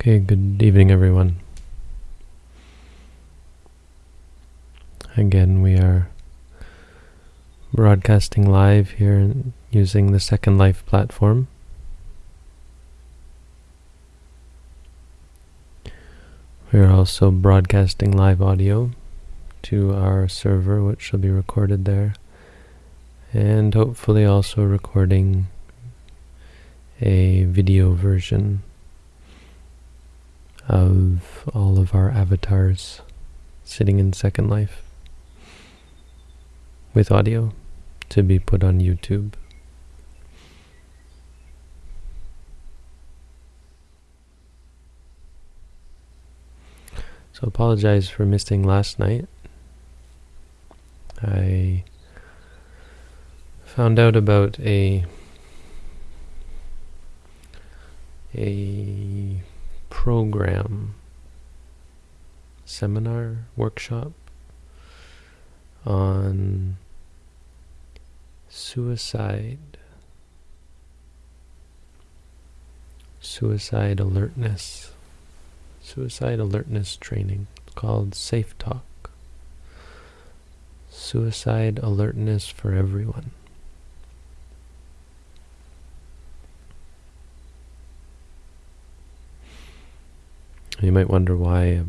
Okay, good evening, everyone. Again, we are broadcasting live here using the Second Life platform. We are also broadcasting live audio to our server, which will be recorded there, and hopefully also recording a video version of all of our avatars sitting in Second Life with audio to be put on YouTube. So apologize for missing last night. I found out about a a program seminar workshop on suicide suicide alertness suicide alertness training called Safe Talk. Suicide alertness for everyone You might wonder why a,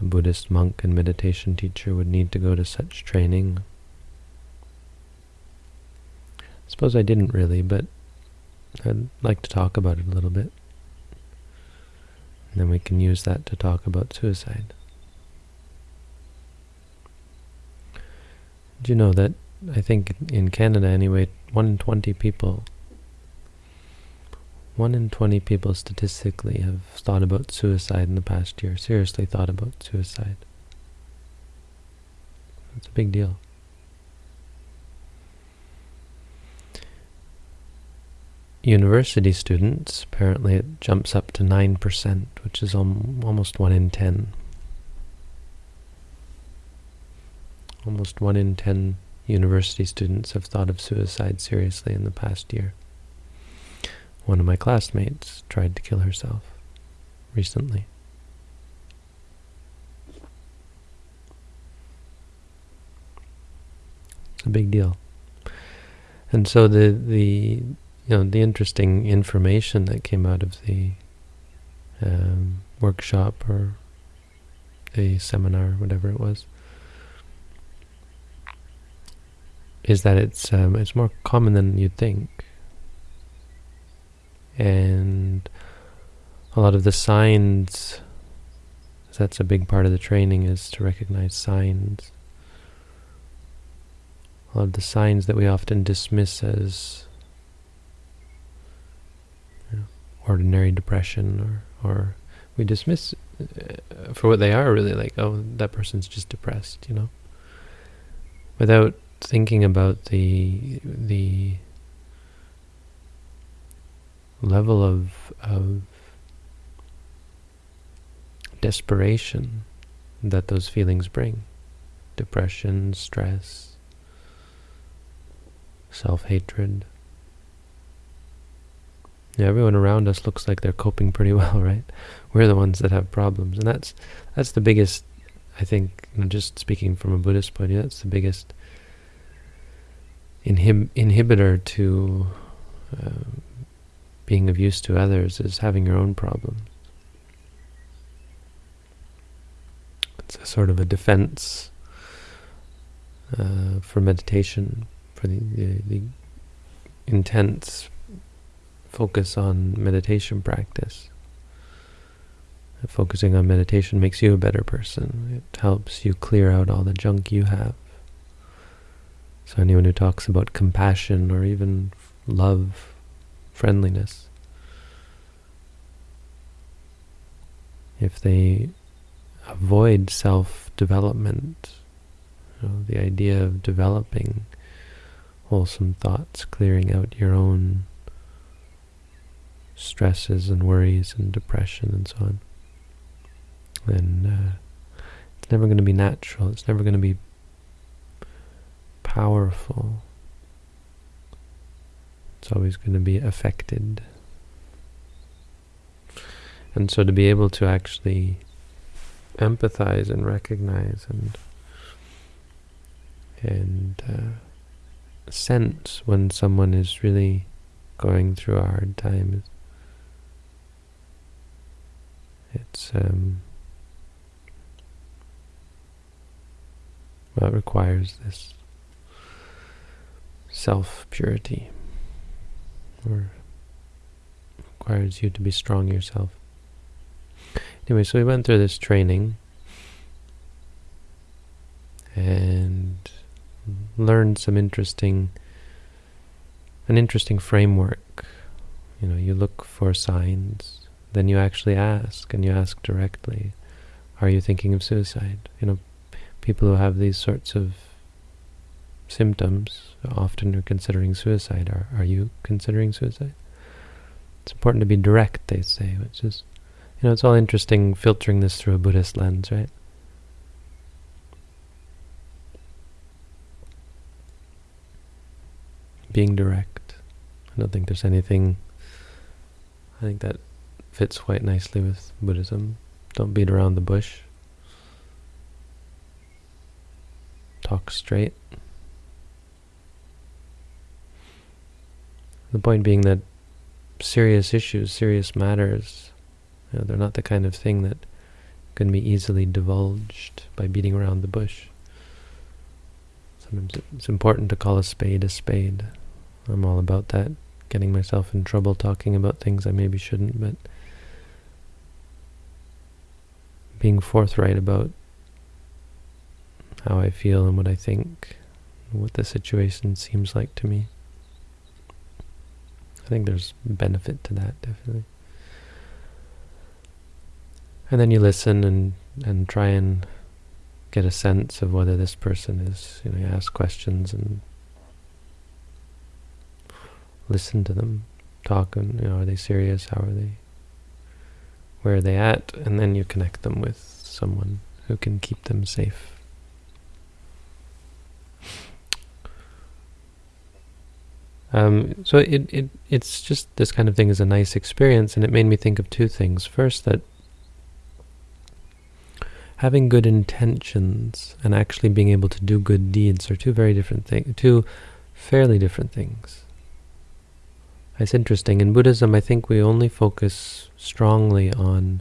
a Buddhist monk and meditation teacher would need to go to such training. I suppose I didn't really, but I'd like to talk about it a little bit. And then we can use that to talk about suicide. Do you know that I think in Canada anyway, 1 in 20 people one in 20 people statistically have thought about suicide in the past year, seriously thought about suicide. It's a big deal. University students, apparently it jumps up to 9%, which is almost 1 in 10. Almost 1 in 10 university students have thought of suicide seriously in the past year. One of my classmates tried to kill herself recently. It's a big deal. And so the the you know the interesting information that came out of the um, workshop or the seminar, whatever it was, is that it's um, it's more common than you'd think and a lot of the signs that's a big part of the training is to recognize signs. A lot of the signs that we often dismiss as you know, ordinary depression or or we dismiss uh, for what they are really like oh that person's just depressed you know? Without thinking about the the level of, of desperation that those feelings bring. Depression, stress, self-hatred. Yeah, everyone around us looks like they're coping pretty well, right? We're the ones that have problems. And that's that's the biggest, I think, you know, just speaking from a Buddhist point of view, that's the biggest inhib inhibitor to being of use to others is having your own problems. It's a sort of a defense uh, for meditation, for the, the, the intense focus on meditation practice. Focusing on meditation makes you a better person. It helps you clear out all the junk you have. So anyone who talks about compassion or even love friendliness. If they avoid self-development, you know, the idea of developing wholesome thoughts, clearing out your own stresses and worries and depression and so on, then uh, it's never going to be natural. It's never going to be powerful. It's always going to be affected. And so to be able to actually empathize and recognize and and uh, sense when someone is really going through a hard time. It's um, well, it requires this self purity, or requires you to be strong yourself. Anyway, so we went through this training and learned some interesting, an interesting framework. You know, you look for signs, then you actually ask, and you ask directly, are you thinking of suicide? You know, people who have these sorts of symptoms often are considering suicide. Are, are you considering suicide? It's important to be direct, they say, which is you know, it's all interesting filtering this through a Buddhist lens, right? Being direct. I don't think there's anything... I think that fits quite nicely with Buddhism. Don't beat around the bush. Talk straight. The point being that serious issues, serious matters, you know, they're not the kind of thing that can be easily divulged by beating around the bush. Sometimes it's important to call a spade a spade. I'm all about that, getting myself in trouble talking about things I maybe shouldn't, but being forthright about how I feel and what I think, what the situation seems like to me. I think there's benefit to that, definitely. And then you listen and, and try and get a sense of whether this person is, you know, you ask questions and listen to them, talk, and, you know, are they serious? How are they? Where are they at? And then you connect them with someone who can keep them safe. Um, so it, it it's just this kind of thing is a nice experience, and it made me think of two things. First, that having good intentions and actually being able to do good deeds are two very different things, two fairly different things. It's interesting. In Buddhism, I think we only focus strongly on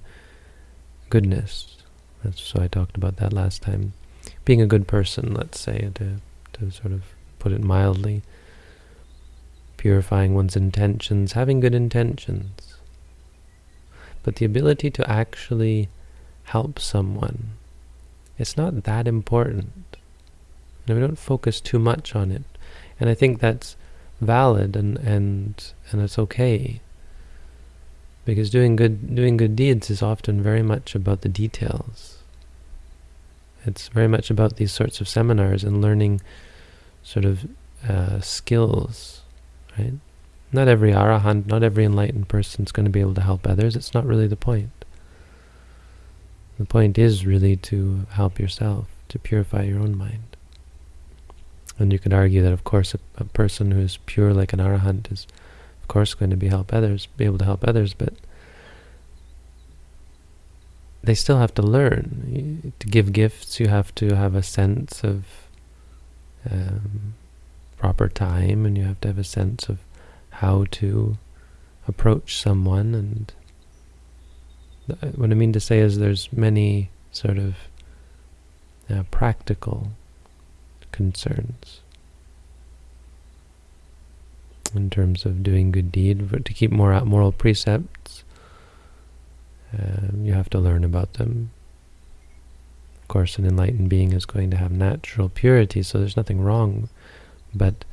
goodness. That's so I talked about that last time. Being a good person, let's say, to to sort of put it mildly. Purifying one's intentions, having good intentions. But the ability to actually help someone. It's not that important. And we don't focus too much on it. And I think that's valid and and and it's okay. Because doing good doing good deeds is often very much about the details. It's very much about these sorts of seminars and learning sort of uh, skills, right? Not every arahant, not every enlightened person is going to be able to help others. It's not really the point. The point is really to help yourself, to purify your own mind. And you could argue that, of course, a, a person who is pure like an arahant is, of course, going to be help others, be able to help others, but they still have to learn. To give gifts, you have to have a sense of um, proper time, and you have to have a sense of how to approach someone and what I mean to say is there's many sort of uh, practical concerns in terms of doing good deed. But to keep more moral precepts, um, you have to learn about them. Of course, an enlightened being is going to have natural purity, so there's nothing wrong. But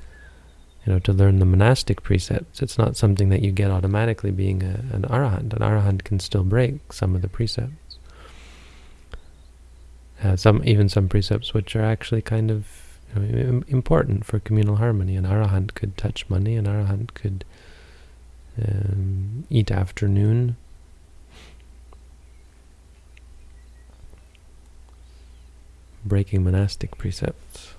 you know, to learn the monastic precepts. It's not something that you get automatically being a, an arahant. An arahant can still break some of the precepts. Uh, some even some precepts which are actually kind of you know, important for communal harmony. An arahant could touch money. An arahant could um, eat afternoon. Breaking monastic precepts.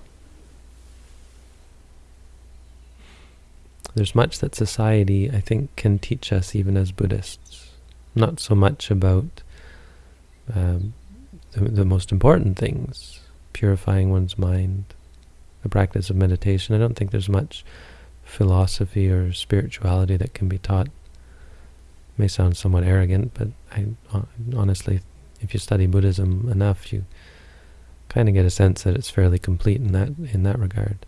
There's much that society, I think, can teach us even as Buddhists. not so much about um, the, the most important things, purifying one's mind, the practice of meditation. I don't think there's much philosophy or spirituality that can be taught. It may sound somewhat arrogant, but I honestly, if you study Buddhism enough, you kind of get a sense that it's fairly complete in that in that regard.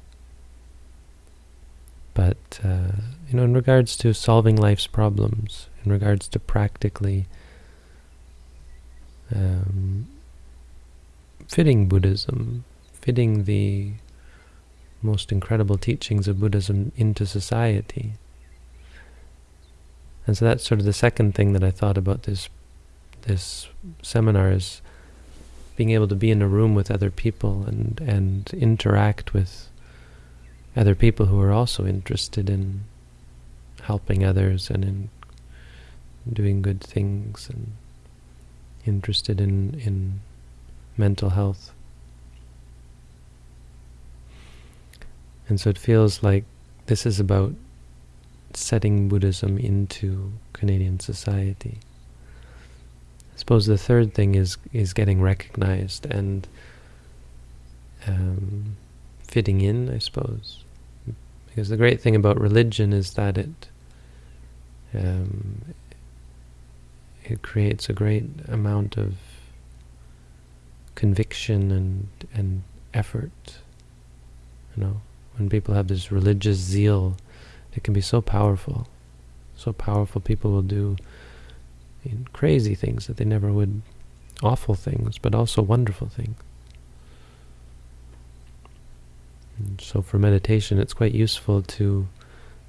But uh, you know, in regards to solving life's problems, in regards to practically um, fitting Buddhism, fitting the most incredible teachings of Buddhism into society. And so that's sort of the second thing that I thought about this this seminar is being able to be in a room with other people and and interact with other people who are also interested in helping others and in doing good things and interested in in mental health. And so it feels like this is about setting Buddhism into Canadian society. I suppose the third thing is is getting recognized and um, fitting in, I suppose. Because the great thing about religion is that it um, it creates a great amount of conviction and and effort. You know, when people have this religious zeal, it can be so powerful. So powerful, people will do crazy things that they never would, awful things, but also wonderful things. So for meditation, it's quite useful to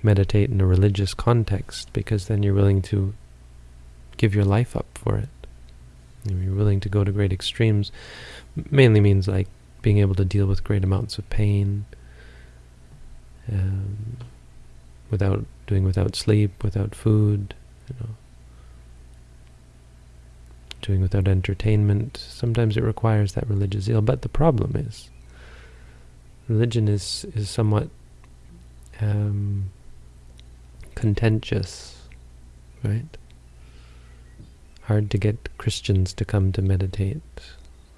meditate in a religious context because then you're willing to give your life up for it. You're willing to go to great extremes. Mainly means like being able to deal with great amounts of pain, um, without doing without sleep, without food, you know, doing without entertainment. Sometimes it requires that religious zeal. But the problem is, religion is is somewhat um, contentious, right? Hard to get Christians to come to meditate.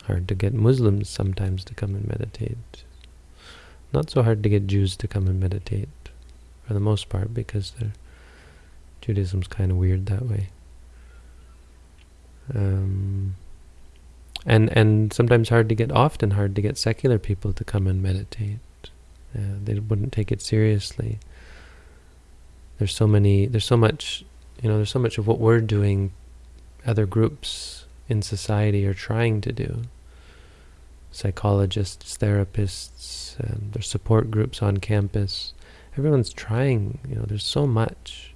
Hard to get Muslims sometimes to come and meditate. Not so hard to get Jews to come and meditate, for the most part, because Judaism's kind of weird that way. Um, and and sometimes hard to get, often hard to get secular people to come and meditate. They wouldn't take it seriously. There's so many, there's so much, you know, there's so much of what we're doing other groups in society are trying to do. Psychologists, therapists, um, there's support groups on campus. Everyone's trying, you know, there's so much.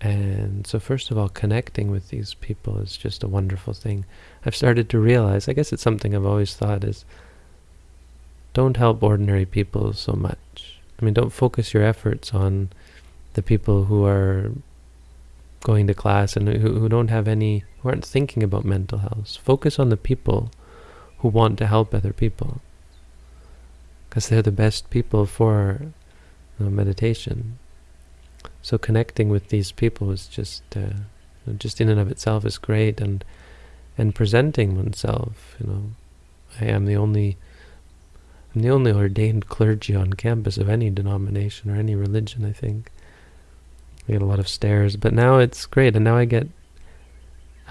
And so first of all, connecting with these people is just a wonderful thing. I've started to realize, I guess it's something I've always thought is, don't help ordinary people so much. I mean, don't focus your efforts on the people who are going to class and who, who don't have any, who aren't thinking about mental health. Focus on the people who want to help other people. Because they're the best people for you know, meditation. So connecting with these people is just, uh, just in and of itself is great. And and presenting oneself, you know, I am the only, I'm the only ordained clergy on campus of any denomination or any religion, I think. I get a lot of stares, but now it's great. And now I get,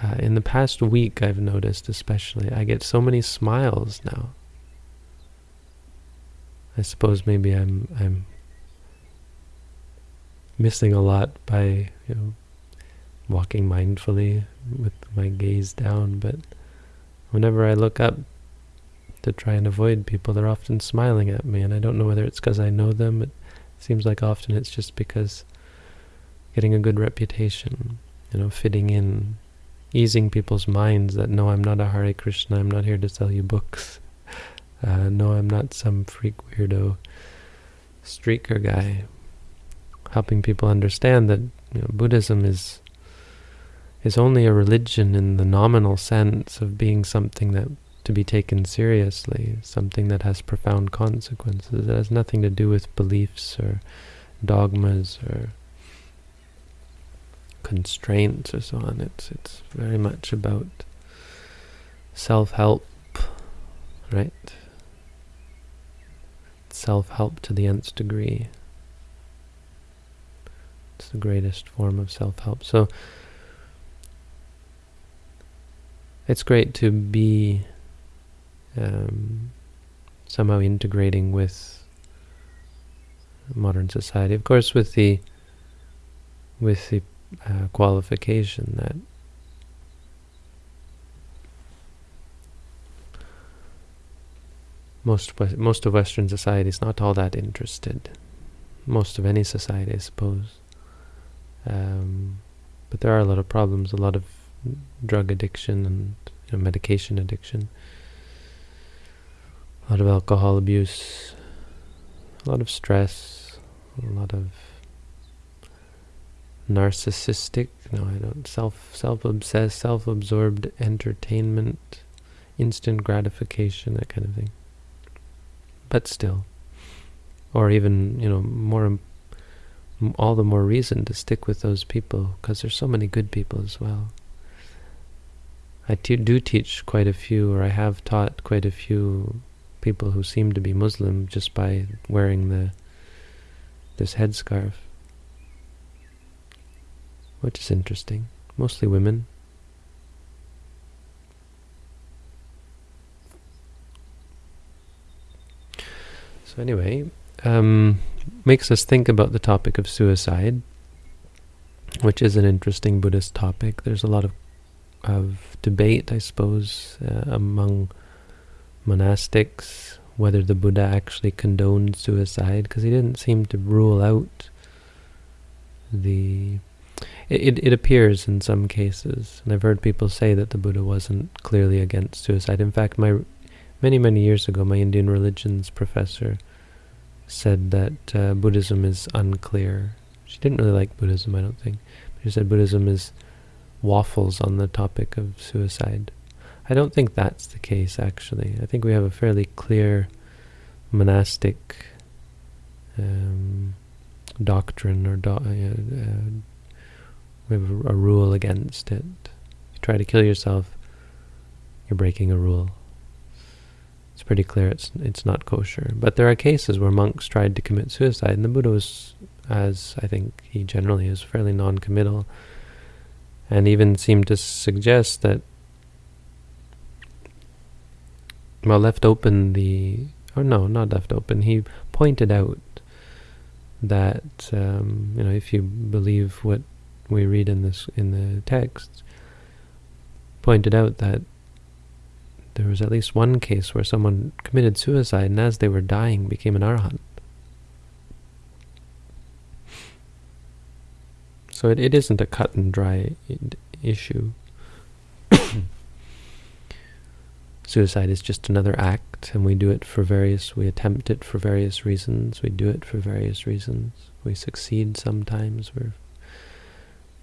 uh, in the past week, I've noticed especially, I get so many smiles now. I suppose maybe I'm I'm missing a lot by you know walking mindfully with my gaze down, but whenever I look up to try and avoid people, they're often smiling at me, and I don't know whether it's because I know them. It seems like often it's just because getting a good reputation, you know, fitting in, easing people's minds that no, I'm not a Hare Krishna, I'm not here to sell you books. Uh, no, I'm not some freak weirdo streaker guy. Helping people understand that you know, Buddhism is is only a religion in the nominal sense of being something that to be taken seriously, something that has profound consequences. It has nothing to do with beliefs or dogmas or constraints or so on. It's it's very much about self-help, right? Self-help to the nth degree. It's the greatest form of self-help. So it's great to be um, somehow integrating with modern society. Of course, with the with the uh, qualification that most most of Western society is not all that interested. Most of any society, I suppose. Um, but there are a lot of problems, a lot of drug addiction and you know, medication addiction, a lot of alcohol abuse, a lot of stress, a lot of narcissistic, no I don't, self, self-obsessed, self-absorbed entertainment, instant gratification, that kind of thing. But still, or even, you know, more, all the more reason to stick with those people, because there's so many good people as well. I do teach quite a few, or I have taught quite a few people who seem to be Muslim just by wearing the this headscarf which is interesting. Mostly women. So anyway, um, makes us think about the topic of suicide, which is an interesting Buddhist topic. There's a lot of of debate, I suppose, uh, among monastics whether the Buddha actually condoned suicide, because he didn't seem to rule out the it, it appears in some cases, and I've heard people say that the Buddha wasn't clearly against suicide. In fact, my many, many years ago, my Indian religions professor said that uh, Buddhism is unclear. She didn't really like Buddhism, I don't think. But she said Buddhism is waffles on the topic of suicide. I don't think that's the case, actually. I think we have a fairly clear monastic um, doctrine or do, uh, uh, we have a, a rule against it. If you try to kill yourself, you're breaking a rule. Pretty clear it's it's not kosher. But there are cases where monks tried to commit suicide, and the Buddha was, as I think he generally is, fairly non-committal, and even seemed to suggest that, well, left open the, or no, not left open, he pointed out that, um, you know, if you believe what we read in this in the text pointed out that there was at least one case where someone committed suicide and as they were dying became an arhat. So it, it isn't a cut and dry issue. Suicide is just another act, and we do it for various, we attempt it for various reasons, we do it for various reasons. We succeed sometimes, we're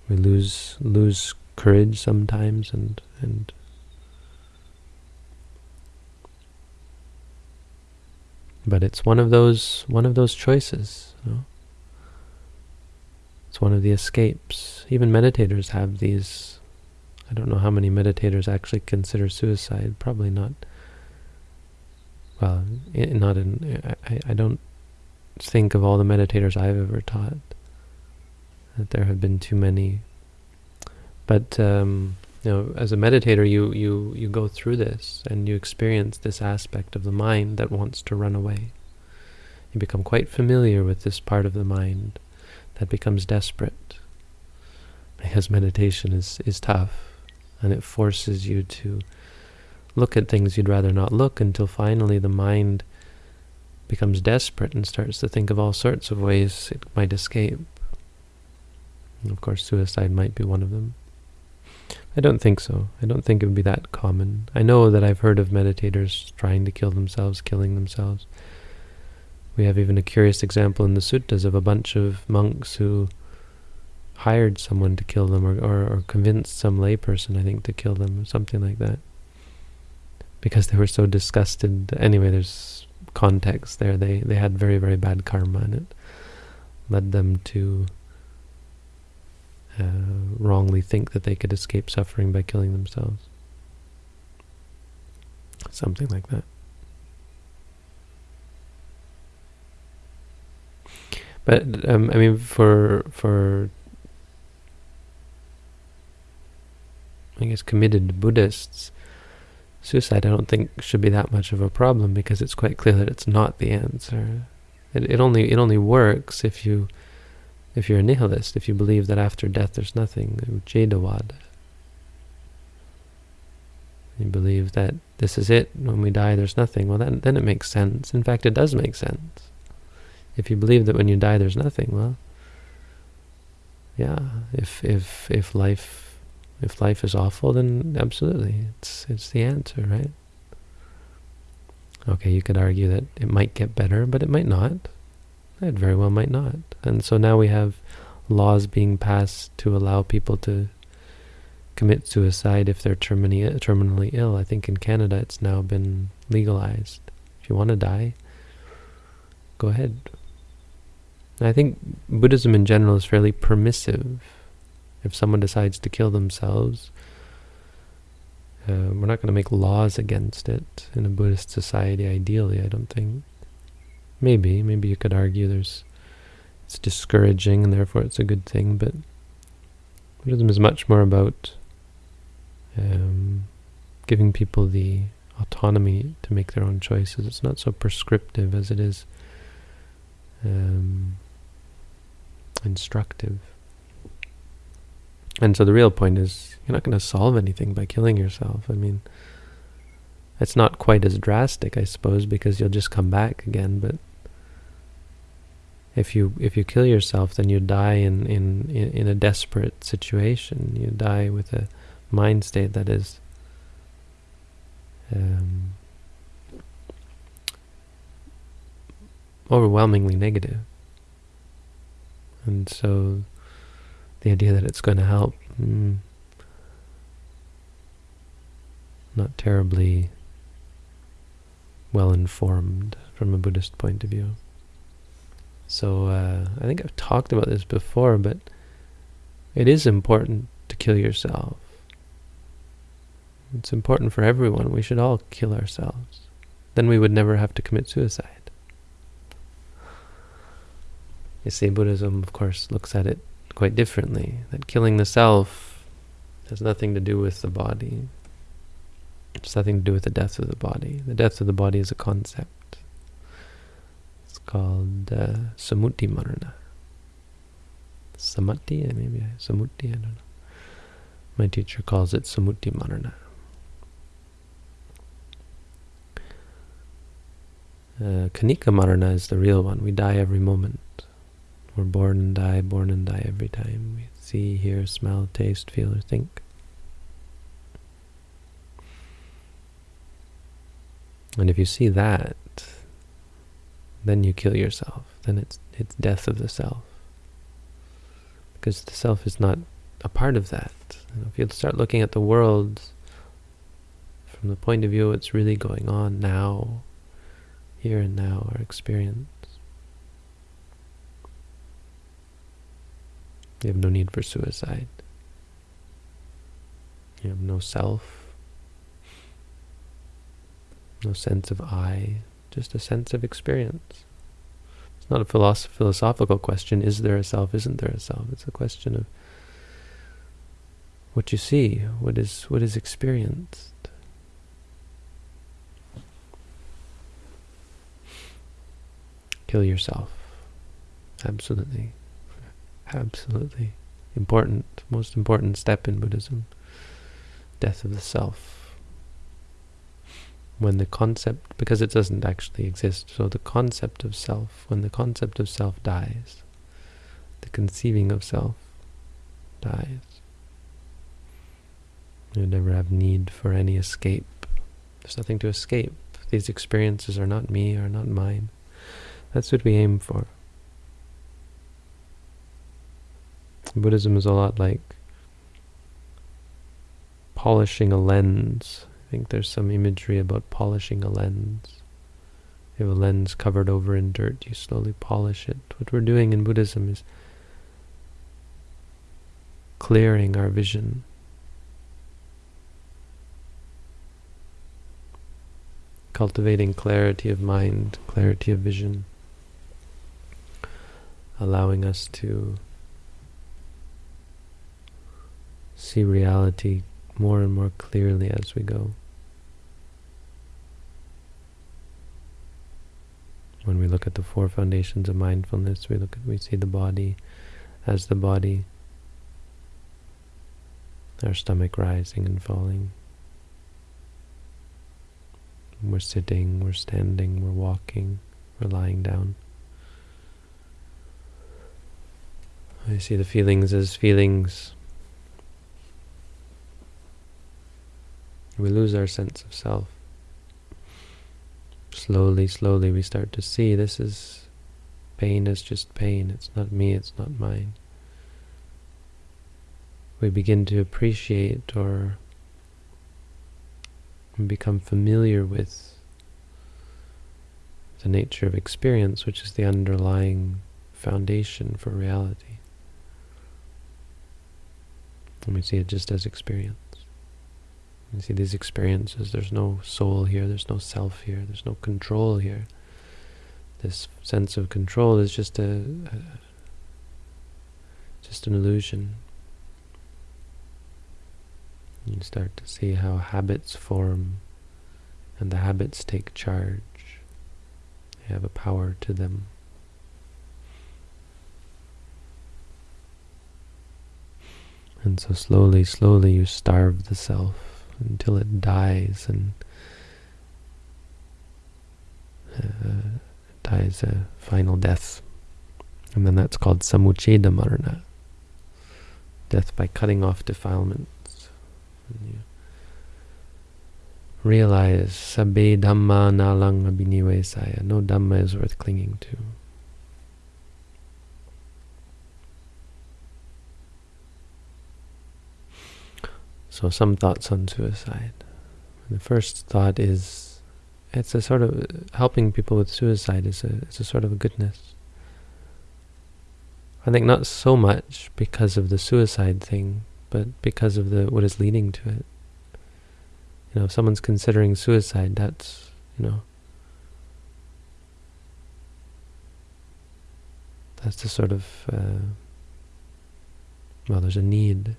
we lose lose courage sometimes and and but it's one of those one of those choices you know? it's one of the escapes even meditators have these I don't know how many meditators actually consider suicide probably not well not in I, I don't think of all the meditators I've ever taught that there have been too many. But um, you know, as a meditator, you you you go through this and you experience this aspect of the mind that wants to run away. You become quite familiar with this part of the mind that becomes desperate because meditation is is tough and it forces you to look at things you'd rather not look until finally the mind becomes desperate and starts to think of all sorts of ways it might escape. Of course, suicide might be one of them. I don't think so. I don't think it would be that common. I know that I've heard of meditators trying to kill themselves, killing themselves. We have even a curious example in the suttas of a bunch of monks who hired someone to kill them or, or, or convinced some layperson, I think, to kill them or something like that. Because they were so disgusted. Anyway, there's context there. They, they had very, very bad karma and it led them to uh, wrongly think that they could escape suffering by killing themselves. Something like that. But um, I mean, for for I guess committed Buddhists, suicide I don't think should be that much of a problem because it's quite clear that it's not the answer. It, it only it only works if you if you're a nihilist, if you believe that after death there's nothing, Ucchedavada. You believe that this is it, when we die there's nothing, well then, then it makes sense. In fact, it does make sense. If you believe that when you die there's nothing, well, yeah, if if if life if life is awful, then absolutely, it's it's the answer, right? Okay, you could argue that it might get better, but it might not. It very well might not. And so now we have laws being passed to allow people to commit suicide if they're terminally, terminally ill. I think in Canada it's now been legalized. If you want to die, go ahead. I think Buddhism in general is fairly permissive. If someone decides to kill themselves, uh, we're not going to make laws against it in a Buddhist society, ideally, I don't think. Maybe, maybe you could argue there's it's discouraging and therefore it's a good thing, but Buddhism is much more about um, giving people the autonomy to make their own choices. It's not so prescriptive as it is um, instructive. And so the real point is you're not going to solve anything by killing yourself. I mean, it's not quite as drastic, I suppose, because you'll just come back again, but if you if you kill yourself, then you die in, in, in a desperate situation. You die with a mind state that is um, overwhelmingly negative. And so the idea that it's going to help, mm, not terribly well informed from a Buddhist point of view. So uh, I think I've talked about this before, but it is important to kill yourself. It's important for everyone. We should all kill ourselves. Then we would never have to commit suicide. You see, Buddhism, of course, looks at it quite differently. That killing the self has nothing to do with the body. It's nothing to do with the death of the body. The death of the body is a concept called uh, Samuti Marana. Samuti, maybe Samuti, I don't know. My teacher calls it Samuti Marana. Uh, Khanika Marana is the real one. We die every moment. We're born and die, born and die every time. We see, hear, smell, taste, feel, or think. And if you see that, then you kill yourself. Then it's it's death of the self. Because the self is not a part of that. You know, if you start looking at the world from the point of view of what's really going on now, here and now, our experience, you have no need for suicide. You have no self, no sense of I, just a sense of experience. It's not a philosoph philosophical question, is there a self, isn't there a self? It's a question of what you see, what is what is experienced. Kill yourself. Absolutely. Absolutely. Important, most important step in Buddhism. Death of the self when the concept, because it doesn't actually exist, so the concept of self, when the concept of self dies, the conceiving of self dies. You never have need for any escape. There's nothing to escape. These experiences are not me, are not mine. That's what we aim for. Buddhism is a lot like polishing a lens think there's some imagery about polishing a lens. You have a lens covered over in dirt, you slowly polish it. What we're doing in Buddhism is clearing our vision. Cultivating clarity of mind, clarity of vision, allowing us to see reality more and more clearly as we go. When we look at the four foundations of mindfulness, we look at we see the body as the body, our stomach rising and falling. We're sitting, we're standing, we're walking, we're lying down. I see the feelings as feelings. We lose our sense of self slowly, slowly we start to see this is pain is just pain. It's not me, it's not mine. We begin to appreciate or become familiar with the nature of experience, which is the underlying foundation for reality. And we see it just as experience. You see these experiences, there's no soul here, there's no self here, there's no control here. This sense of control is just a, a just an illusion. You start to see how habits form and the habits take charge. They have a power to them. And so slowly, slowly you starve the self until it dies and uh, dies a final death. And then that's called samuccheda marana, death by cutting off defilements. And you realize sabbe dhamma nalang abhinivesaya, no dhamma is worth clinging to. So some thoughts on suicide. The first thought is, it's a sort of, helping people with suicide is a, it's a sort of a goodness. I think not so much because of the suicide thing, but because of the what is leading to it. You know, if someone's considering suicide, that's, you know, that's the sort of, uh, well, there's a need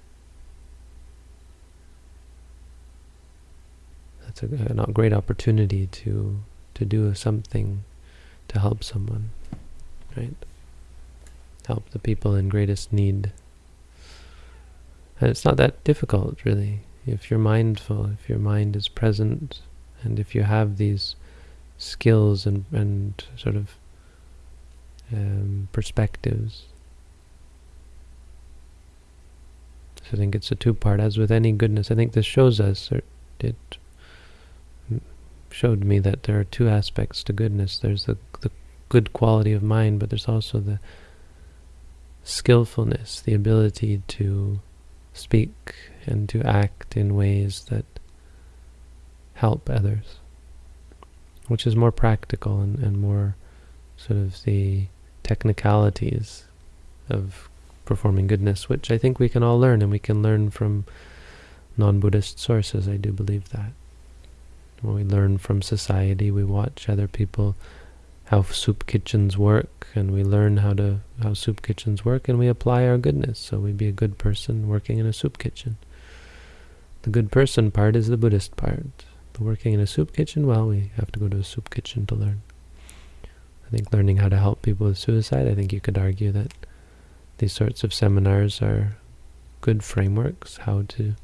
it's a, a great opportunity to to do something to help someone, right? Help the people in greatest need. And it's not that difficult, really. If you're mindful, if your mind is present, and if you have these skills and, and sort of um, perspectives. So I think it's a two-part, as with any goodness. I think this shows us, or it showed me that there are two aspects to goodness. There's the, the good quality of mind, but there's also the skillfulness, the ability to speak and to act in ways that help others, which is more practical and, and more sort of the technicalities of performing goodness, which I think we can all learn, and we can learn from non-Buddhist sources. I do believe that. We learn from society, we watch other people, how soup kitchens work, and we learn how to how soup kitchens work, and we apply our goodness. So we be a good person working in a soup kitchen. The good person part is the Buddhist part. The working in a soup kitchen, well, we have to go to a soup kitchen to learn. I think learning how to help people with suicide, I think you could argue that these sorts of seminars are good frameworks, how to,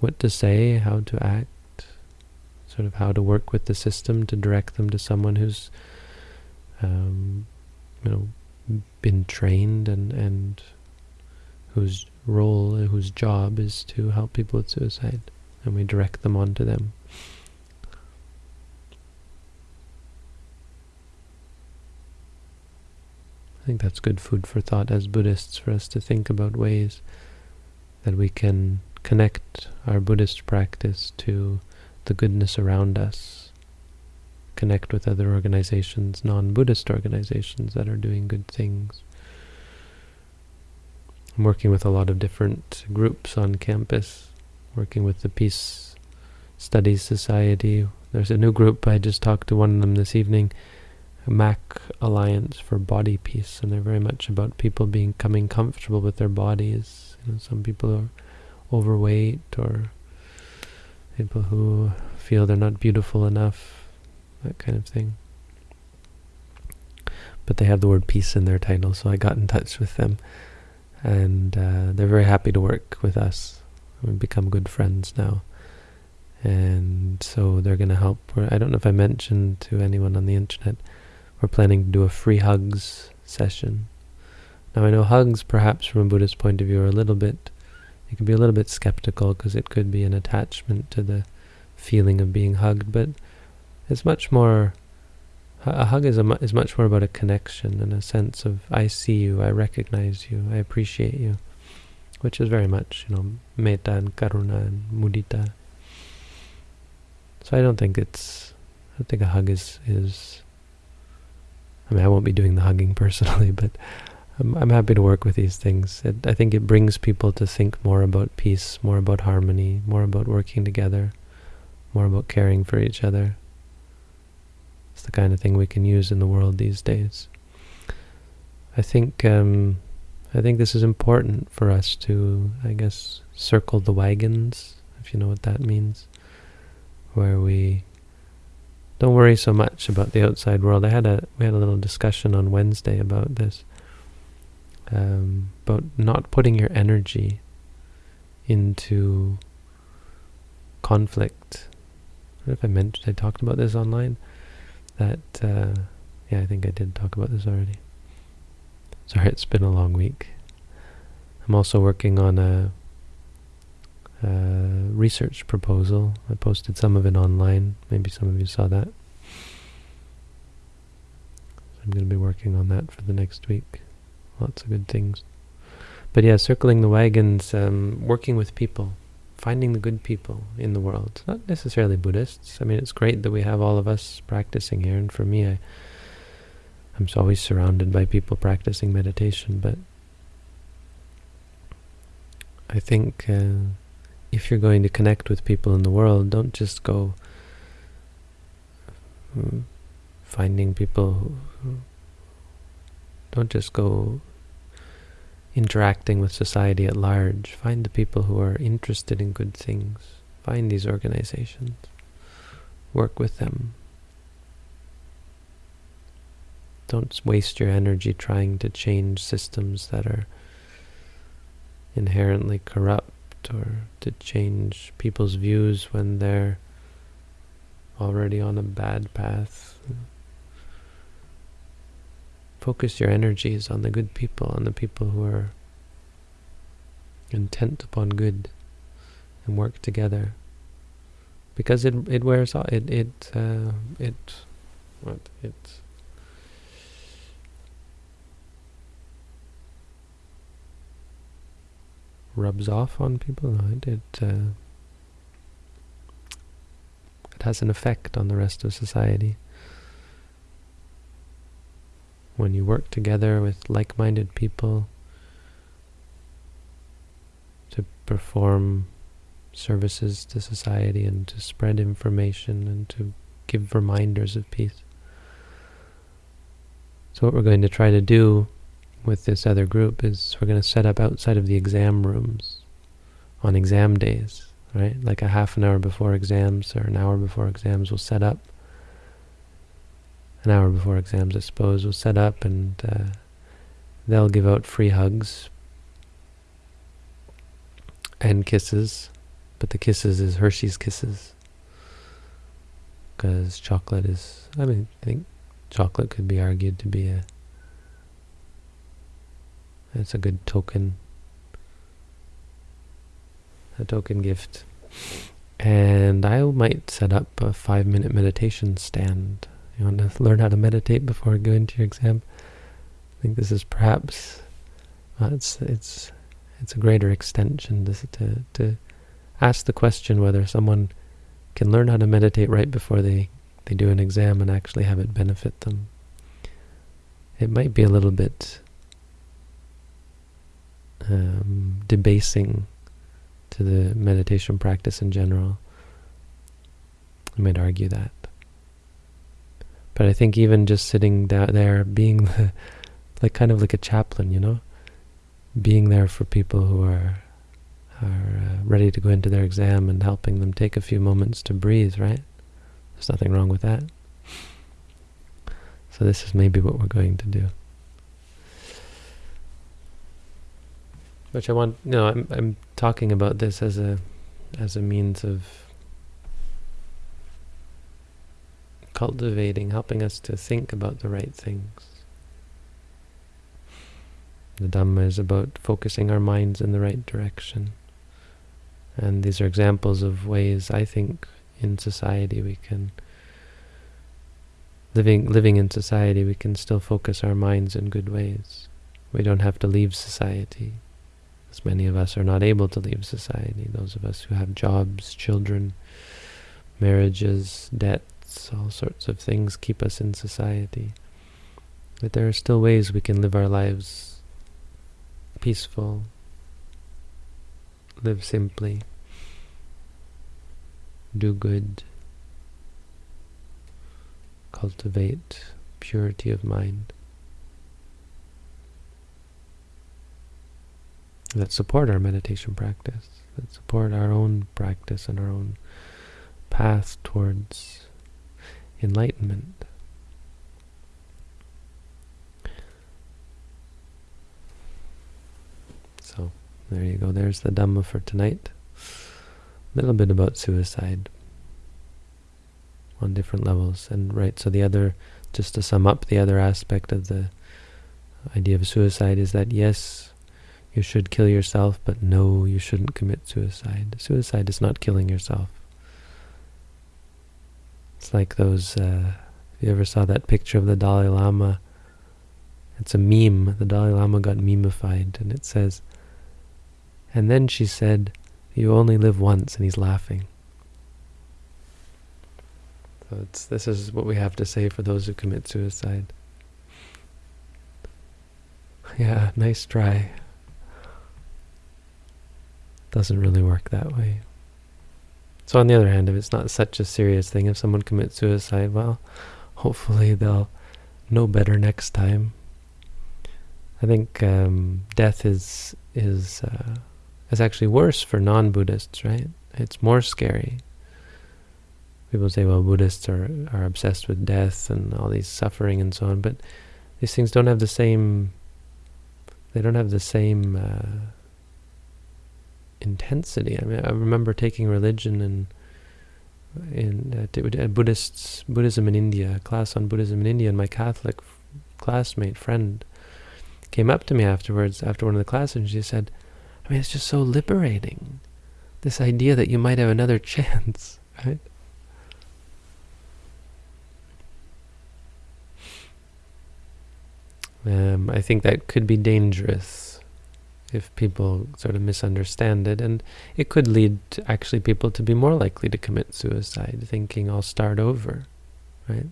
what to say, how to act, sort of how to work with the system to direct them to someone who's, um, you know, been trained and, and whose role, whose job is to help people with suicide. And we direct them on to them. I think that's good food for thought as Buddhists for us to think about ways that we can connect our Buddhist practice to the goodness around us, connect with other organizations, non-Buddhist organizations that are doing good things. I'm working with a lot of different groups on campus, working with the Peace Studies Society. There's a new group, I just talked to one of them this evening, MAC Alliance for Body Peace, and they're very much about people becoming comfortable with their bodies. You know, some people are overweight or people who feel they're not beautiful enough, that kind of thing. But they have the word peace in their title, so I got in touch with them. And uh, they're very happy to work with us. We've become good friends now. And so they're going to help. I don't know if I mentioned to anyone on the internet, we're planning to do a free hugs session. Now I know hugs, perhaps from a Buddhist point of view, are a little bit, you can be a little bit skeptical because it could be an attachment to the feeling of being hugged, but it's much more, a hug is, a, is much more about a connection and a sense of, I see you, I recognize you, I appreciate you, which is very much, you know, metta and karuna and mudita. So I don't think it's, I don't think a hug is, is I mean, I won't be doing the hugging personally, but I'm, I'm happy to work with these things. It, I think it brings people to think more about peace, more about harmony, more about working together, more about caring for each other. It's the kind of thing we can use in the world these days. I think um, I think this is important for us to, I guess, circle the wagons, if you know what that means, where we don't worry so much about the outside world. I had a we had a little discussion on Wednesday about this, um, about not putting your energy into conflict. I if I mentioned I talked about this online. That uh, yeah, I think I did talk about this already. Sorry, it's been a long week. I'm also working on a uh, research proposal. I posted some of it online. Maybe some of you saw that. I'm going to be working on that for the next week. Lots of good things. But yeah, circling the wagons, um, working with people, finding the good people in the world. Not necessarily Buddhists. I mean, it's great that we have all of us practicing here. And for me, I, I'm always surrounded by people practicing meditation. But I think... Uh, if you're going to connect with people in the world, don't just go hmm, finding people who, don't just go interacting with society at large. Find the people who are interested in good things. Find these organizations. Work with them. Don't waste your energy trying to change systems that are inherently corrupt or to change people's views when they're already on a bad path. Focus your energies on the good people, on the people who are intent upon good and work together. Because it it wears off. It it uh, it what it rubs off on people. Right? It uh, it has an effect on the rest of society. When you work together with like-minded people to perform services to society and to spread information and to give reminders of peace. So what we're going to try to do with this other group is we're going to set up outside of the exam rooms on exam days, right? Like a half an hour before exams or an hour before exams, we'll set up. An hour before exams, I suppose, we'll set up and uh, they'll give out free hugs and kisses, but the kisses is Hershey's Kisses. Because chocolate is, I mean, I think chocolate could be argued to be a it's a good token. A token gift. And I might set up a five minute meditation stand. You want to learn how to meditate before you go into your exam? I think this is perhaps uh, it's it's it's a greater extension to, to to ask the question whether someone can learn how to meditate right before they they do an exam and actually have it benefit them. It might be a little bit um, debasing to the meditation practice in general. I might argue that. But I think even just sitting down there, being the, like kind of like a chaplain, you know, being there for people who are are uh, ready to go into their exam and helping them take a few moments to breathe, right? There's nothing wrong with that. So this is maybe what we're going to do. Which I want, you know, I'm, I'm talking about this as a, as a means of cultivating, helping us to think about the right things. The Dhamma is about focusing our minds in the right direction. And these are examples of ways I think in society we can living living in society we can still focus our minds in good ways. We don't have to leave society. As many of us are not able to leave society. Those of us who have jobs, children, marriages, all sorts of things keep us in society. But there are still ways we can live our lives peaceful, live simply, do good, cultivate purity of mind. That support our meditation practice, that support our own practice and our own path towards enlightenment. So, there you go. There's the Dhamma for tonight. A little bit about suicide on different levels. And right, so the other, just to sum up, the other aspect of the idea of suicide is that yes, you should kill yourself, but no, you shouldn't commit suicide. Suicide is not killing yourself. It's like those, uh, if you ever saw that picture of the Dalai Lama, it's a meme. The Dalai Lama got memeified, and it says, and then she said, you only live once, and he's laughing. So this is what we have to say for those who commit suicide. Yeah, nice try. Doesn't really work that way. So on the other hand, if it's not such a serious thing, if someone commits suicide, well, hopefully they'll know better next time. I think um, death is is uh, is actually worse for non-Buddhists, right? It's more scary. People say, well, Buddhists are, are obsessed with death and all these suffering and so on, but these things don't have the same, they don't have the same uh, intensity. I mean, I remember taking religion in in uh, Buddhists Buddhism in India, a class on Buddhism in India, and my Catholic classmate friend came up to me afterwards after one of the classes, and she said, "I mean, it's just so liberating, this idea that you might have another chance, right?" Um, I think that could be dangerous if people sort of misunderstand it, and it could lead to actually people to be more likely to commit suicide, thinking I'll start over, right?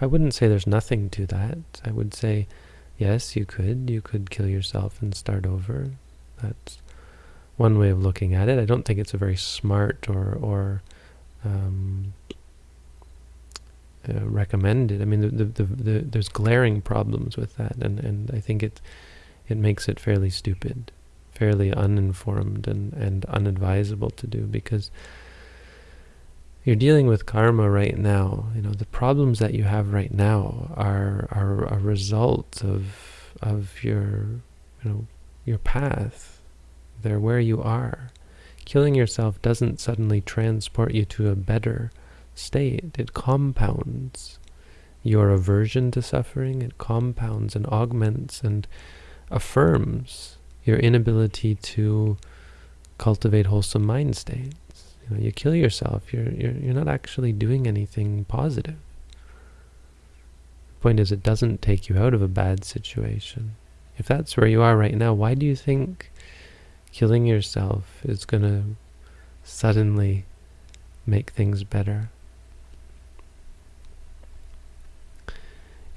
I wouldn't say there's nothing to that. I would say, yes, you could. You could kill yourself and start over. That's one way of looking at it. I don't think it's a very smart or or um, uh, recommended. I mean, the, the, the, the, there's glaring problems with that, and, and I think it it makes it fairly stupid, fairly uninformed and, and unadvisable to do because you're dealing with karma right now. You know, the problems that you have right now are are a result of of your you know your path. They're where you are. Killing yourself doesn't suddenly transport you to a better state. It compounds your aversion to suffering. It compounds and augments and affirms your inability to cultivate wholesome mind states. You, know, you kill yourself. You're, you're, you're not actually doing anything positive. The point is, it doesn't take you out of a bad situation. If that's where you are right now, why do you think killing yourself is going to suddenly make things better?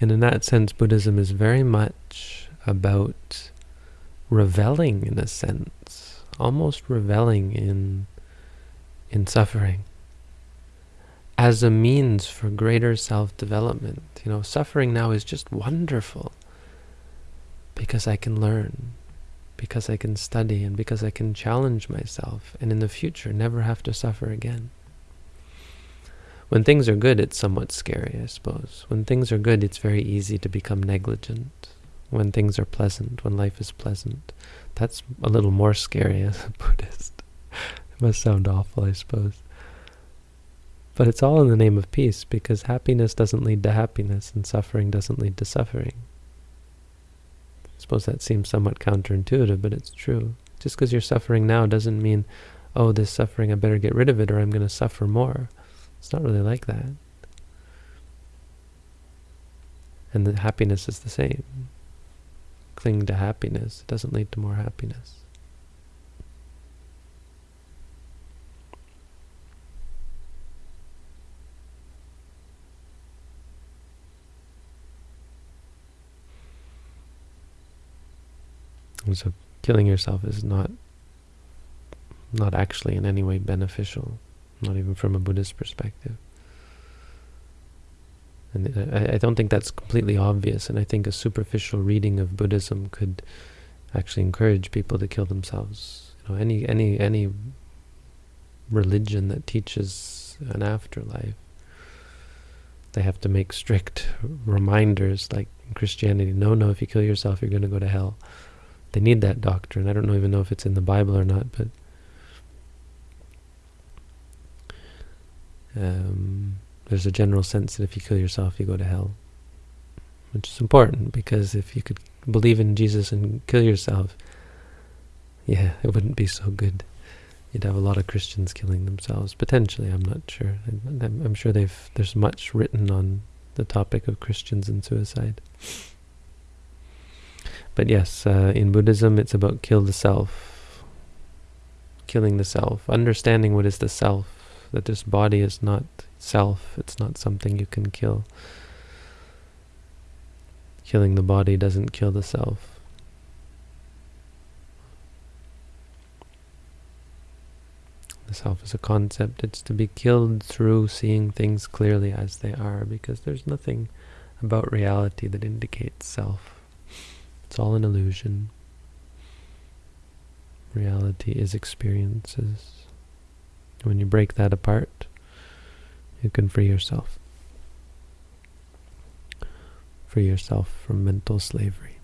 And in that sense, Buddhism is very much about reveling in a sense, almost reveling in in suffering as a means for greater self-development. You know, suffering now is just wonderful because I can learn, because I can study, and because I can challenge myself, and in the future never have to suffer again. When things are good, it's somewhat scary, I suppose. When things are good, it's very easy to become negligent. When things are pleasant, when life is pleasant, that's a little more scary as a Buddhist. it must sound awful, I suppose. But it's all in the name of peace, because happiness doesn't lead to happiness, and suffering doesn't lead to suffering. I suppose that seems somewhat counterintuitive, but it's true. Just because you're suffering now doesn't mean, oh, this suffering, I better get rid of it or I'm going to suffer more. It's not really like that. And the happiness is the same. Cling to happiness. It doesn't lead to more happiness. And so killing yourself is not not actually in any way beneficial not even from a Buddhist perspective. And I, I don't think that's completely obvious, and I think a superficial reading of Buddhism could actually encourage people to kill themselves. You know, any any any religion that teaches an afterlife, they have to make strict reminders, like in Christianity. No, no, if you kill yourself, you're going to go to hell. They need that doctrine. I don't even know if it's in the Bible or not, but Um, there's a general sense that if you kill yourself, you go to hell. Which is important, because if you could believe in Jesus and kill yourself, yeah, it wouldn't be so good. You'd have a lot of Christians killing themselves. Potentially, I'm not sure. I'm, sure they've there's much written on the topic of Christians and suicide. But yes, uh, in Buddhism, it's about kill the self, killing the self, understanding what is the self, that this body is not self, it's not something you can kill. Killing the body doesn't kill the self. The self is a concept. It's to be killed through seeing things clearly as they are, because there's nothing about reality that indicates self. It's all an illusion. Reality is experiences. When you break that apart, you can free yourself. Free yourself from mental slavery.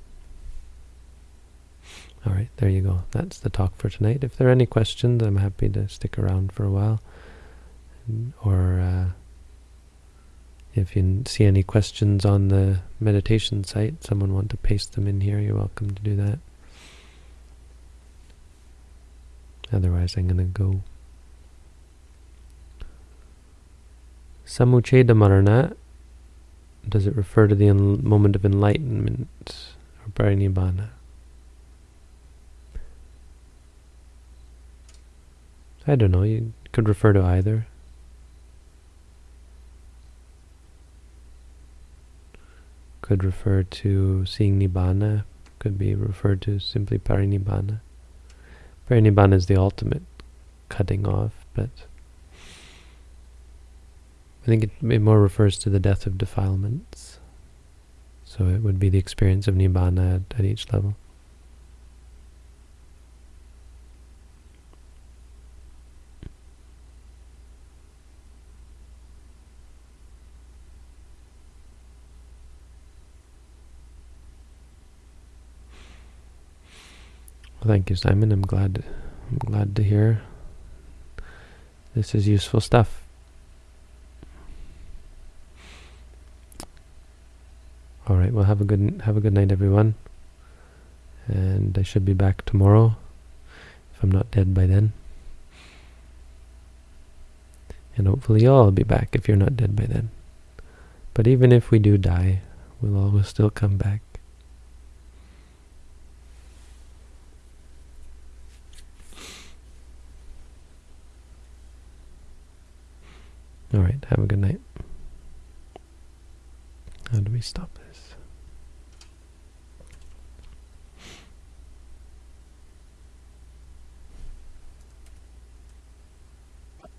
All right, there you go. That's the talk for tonight. If there are any questions, I'm happy to stick around for a while. Or uh, if you see any questions on the meditation site, someone want to paste them in here, you're welcome to do that. Otherwise, I'm going to go. Samuccheda marana, does it refer to the moment of enlightenment or parinibbana? I don't know, you could refer to either. Could refer to seeing Nibbana, could be referred to simply parinibbana. Parinibbana is the ultimate cutting off, but think it, it more refers to the death of defilements. So it would be the experience of Nibbana at, at each level. Well, thank you, Simon. I'm glad. I'm glad to hear. This is useful stuff. All right. Well, have a good have a good night, everyone. And I should be back tomorrow, if I'm not dead by then. And hopefully you'll all be back if you're not dead by then. But even if we do die, we'll always still come back. All right, have a good night. How do we stop?